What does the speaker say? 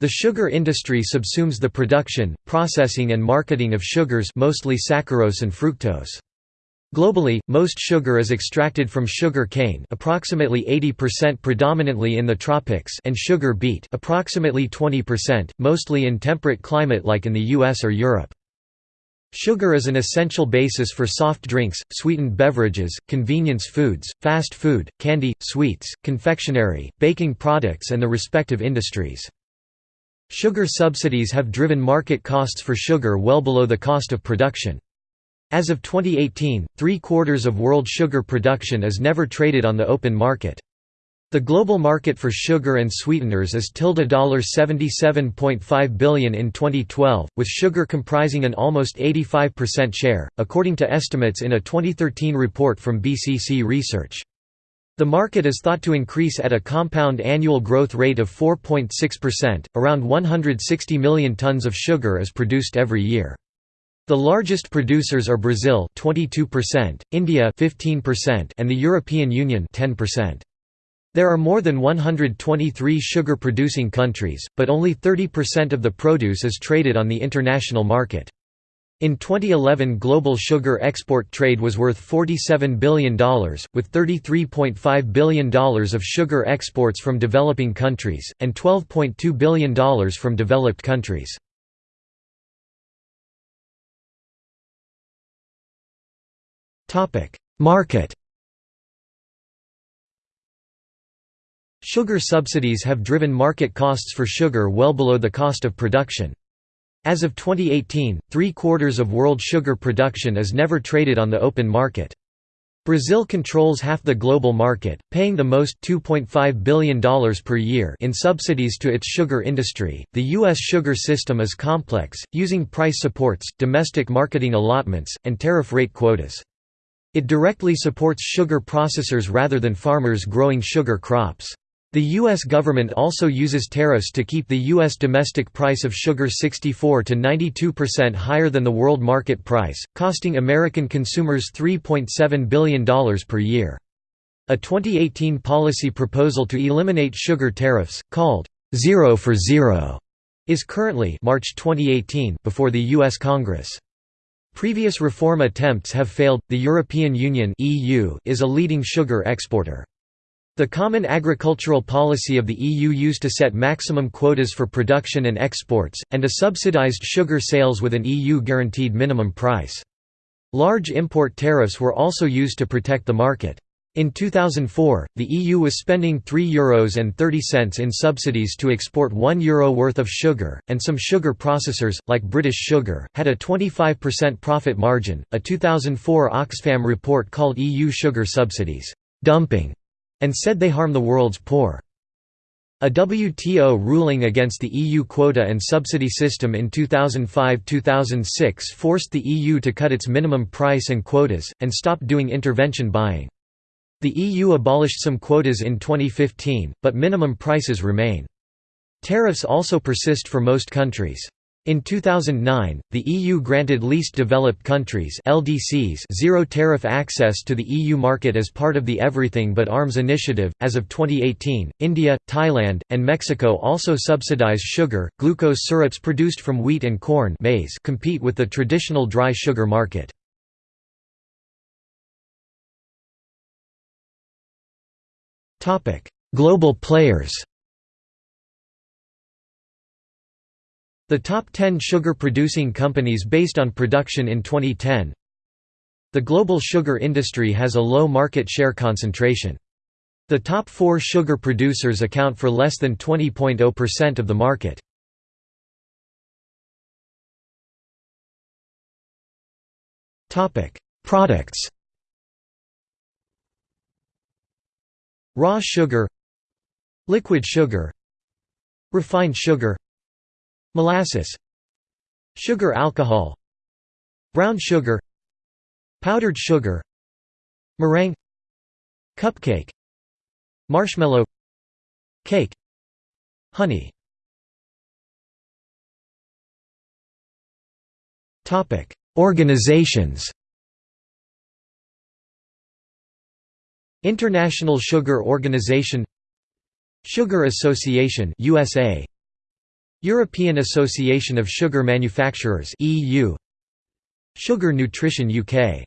The sugar industry subsumes the production, processing and marketing of sugars mostly saccharose and fructose. Globally, most sugar is extracted from sugar cane approximately 80% predominantly in the tropics and sugar beet approximately 20%, mostly in temperate climate like in the US or Europe. Sugar is an essential basis for soft drinks, sweetened beverages, convenience foods, fast food, candy, sweets, confectionery, baking products and the respective industries. Sugar subsidies have driven market costs for sugar well below the cost of production. As of 2018, three-quarters of world sugar production is never traded on the open market. The global market for sugar and sweeteners is 77.5 billion in 2012, with sugar comprising an almost 85% share, according to estimates in a 2013 report from BCC Research. The market is thought to increase at a compound annual growth rate of 4.6%. Around 160 million tons of sugar is produced every year. The largest producers are Brazil 22%, India 15%, and the European Union 10%. There are more than 123 sugar-producing countries, but only 30% of the produce is traded on the international market. In 2011 global sugar export trade was worth $47 billion, with $33.5 billion of sugar exports from developing countries, and $12.2 billion from developed countries. Market Sugar subsidies have driven market costs for sugar well below the cost of production. As of 2018, three-quarters of world sugar production is never traded on the open market. Brazil controls half the global market, paying the most $2.5 billion per year in subsidies to its sugar industry. The U.S. sugar system is complex, using price supports, domestic marketing allotments, and tariff rate quotas. It directly supports sugar processors rather than farmers growing sugar crops. The U.S. government also uses tariffs to keep the U.S. domestic price of sugar 64 to 92% higher than the world market price, costing American consumers $3.7 billion per year. A 2018 policy proposal to eliminate sugar tariffs, called Zero for Zero, is currently March 2018 before the U.S. Congress. Previous reform attempts have failed. The European Union (EU) is a leading sugar exporter. The Common Agricultural Policy of the EU used to set maximum quotas for production and exports, and a subsidized sugar sales with an EU-guaranteed minimum price. Large import tariffs were also used to protect the market. In 2004, the EU was spending €3 and 30 cents in subsidies to export €1 Euro worth of sugar, and some sugar processors, like British Sugar, had a 25% profit margin. A 2004 Oxfam report called EU sugar subsidies dumping and said they harm the world's poor. A WTO ruling against the EU quota and subsidy system in 2005–2006 forced the EU to cut its minimum price and quotas, and stop doing intervention buying. The EU abolished some quotas in 2015, but minimum prices remain. Tariffs also persist for most countries. In 2009, the EU granted least developed countries (LDCs) zero tariff access to the EU market as part of the Everything But Arms initiative. As of 2018, India, Thailand, and Mexico also subsidize sugar, glucose syrups produced from wheat and corn maize compete with the traditional dry sugar market. Topic: Global players. The top 10 sugar-producing companies based on production in 2010 The global sugar industry has a low market share concentration. The top four sugar producers account for less than 20.0% of the market. Products Raw sugar Liquid sugar Refined sugar Molasses Sugar alcohol Brown sugar Powdered sugar Meringue Cupcake Marshmallow Cake Honey. Organizations. International Sugar Organization Sugar Association USA European Association of Sugar Manufacturers EU Sugar Nutrition UK